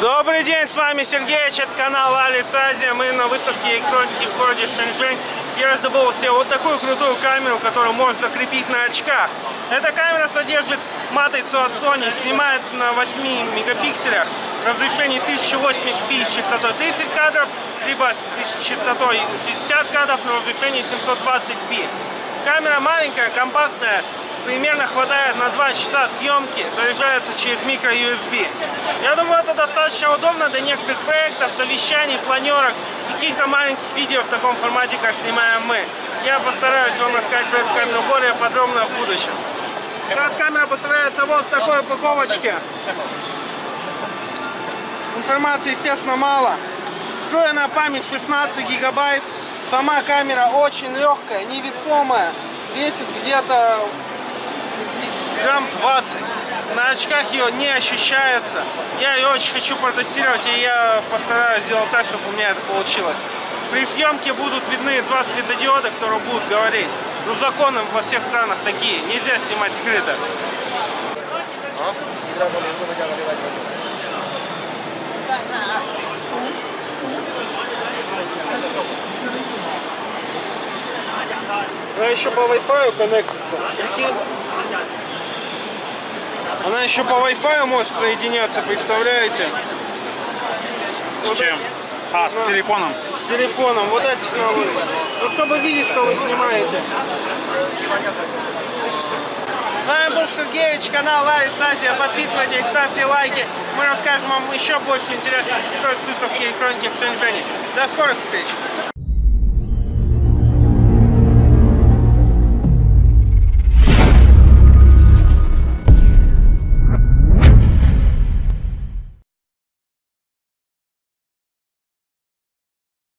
Добрый день, с вами Сергей, это канал Алис Азия. Мы на выставке электроники в городе Шэньчжэнь. Я раздобыл себе вот такую крутую камеру, которую можно закрепить на очках. Эта камера содержит матрицу от Sony, снимает на 8 мегапикселях, разрешение 1080p с частотой 30 кадров, либо с частотой 60 кадров на разрешении 720p. Камера маленькая, компактная, примерно хватает на 2 часа съемки, заряжается через микро-USB. Я думаю, это достаточно удобно для некоторых проектов, совещаний, планерок и каких-то маленьких видео в таком формате, как снимаем мы. Я постараюсь вам рассказать про эту камеру более подробно в будущем. Эта камера поставляется вот в такой упаковочке. Информации, естественно, мало. Встроенная память 16 гигабайт. Сама камера очень легкая, невесомая. Весит где-то грамм 20. На очках ее не ощущается. Я ее очень хочу протестировать, и я постараюсь сделать так, чтобы у меня это получилось. При съемке будут видны два светодиода, которые будут говорить. Ну, законы во всех странах такие. Нельзя снимать скрыто. Она еще по Wi-Fi коннектится. Прикинь? Она еще по Wi-Fi может соединяться, представляете? С чем? А, с телефоном? С телефоном. Вот эта технология. Ну, чтобы видеть, что вы снимаете. С вами был Сергеевич, канал Ларис Азия. Подписывайтесь, ставьте лайки. Мы расскажем вам еще больше интересных историй с выставки электроники в Шэньчжэне. До скорых встреч!